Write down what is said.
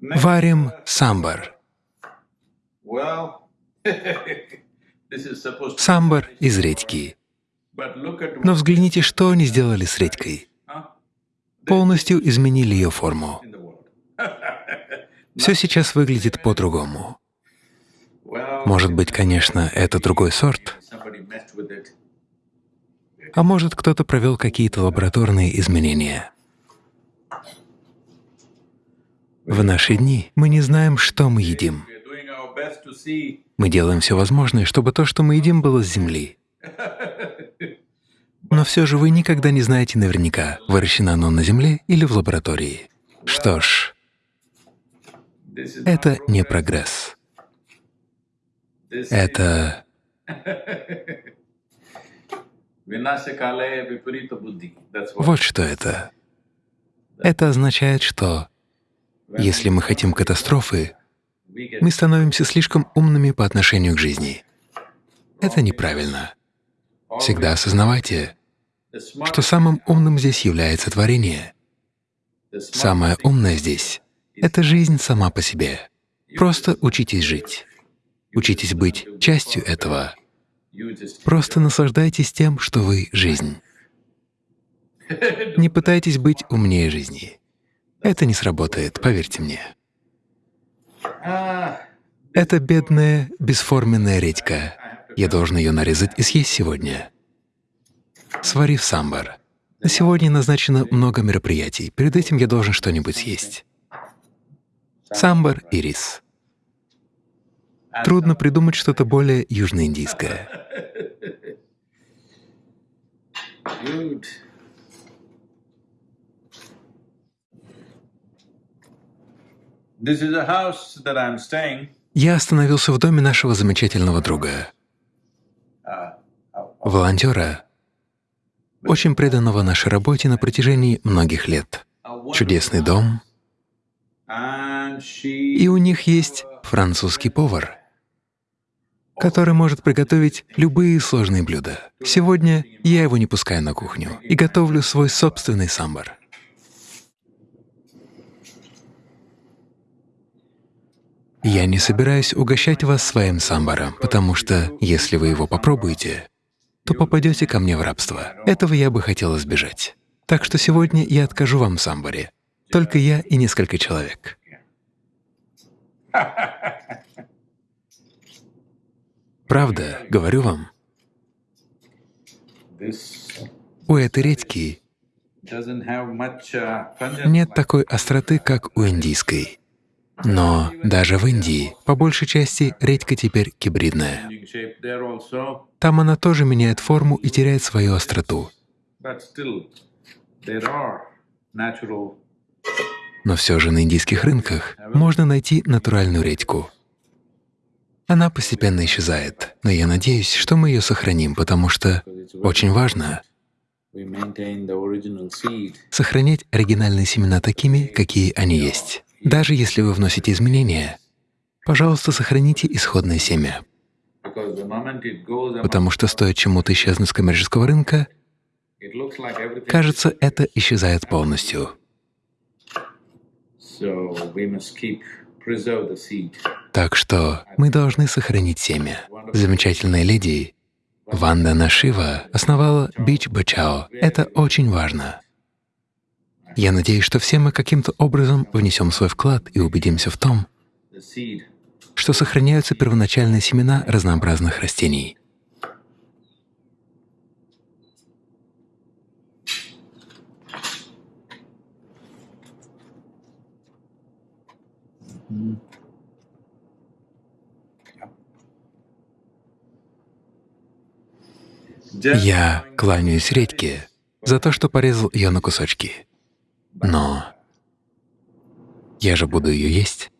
Варим самбар. Самбар из редьки. Но взгляните, что они сделали с редькой. Полностью изменили ее форму. Все сейчас выглядит по-другому. Может быть, конечно, это другой сорт, а может, кто-то провел какие-то лабораторные изменения. В наши дни мы не знаем, что мы едим. Мы делаем все возможное, чтобы то, что мы едим, было с земли. Но все же вы никогда не знаете наверняка, выращено оно на земле или в лаборатории. Что ж, это не прогресс. Это вот что это. Это означает, что если мы хотим катастрофы, мы становимся слишком умными по отношению к жизни. Это неправильно. Всегда осознавайте, что самым умным здесь является творение. Самое умное здесь — это жизнь сама по себе. Просто учитесь жить. Учитесь быть частью этого. Просто наслаждайтесь тем, что вы — жизнь. Не пытайтесь быть умнее жизни. Это не сработает, поверьте мне. Это бедная, бесформенная редька. Я должен ее нарезать и съесть сегодня. Сварив самбар. На сегодня назначено много мероприятий. Перед этим я должен что-нибудь съесть. Самбар и рис. Трудно придумать что-то более южноиндийское. Я остановился в доме нашего замечательного друга, волонтера, очень преданного нашей работе на протяжении многих лет. Чудесный дом. И у них есть французский повар, который может приготовить любые сложные блюда. Сегодня я его не пускаю на кухню и готовлю свой собственный самбар. Я не собираюсь угощать вас своим самбаром, потому что если вы его попробуете, то попадете ко мне в рабство. Этого я бы хотел избежать. Так что сегодня я откажу вам в самбаре. Только я и несколько человек. Правда, говорю вам. У этой редьки нет такой остроты, как у индийской. Но даже в Индии, по большей части, редька теперь гибридная. Там она тоже меняет форму и теряет свою остроту. Но все же на индийских рынках можно найти натуральную редьку. Она постепенно исчезает, но я надеюсь, что мы ее сохраним, потому что очень важно сохранять оригинальные семена такими, какие они есть. Даже если вы вносите изменения, пожалуйста, сохраните исходное семя. Потому что стоит чему-то исчезнуть с коммерческого рынка, кажется, это исчезает полностью. Так что мы должны сохранить семя. Замечательная леди Ванда Нашива основала Бич Бачао. Это очень важно. Я надеюсь, что все мы каким-то образом внесем свой вклад и убедимся в том, что сохраняются первоначальные семена разнообразных растений. Я кланяюсь редьке за то, что порезал ее на кусочки. Но я же буду ее есть.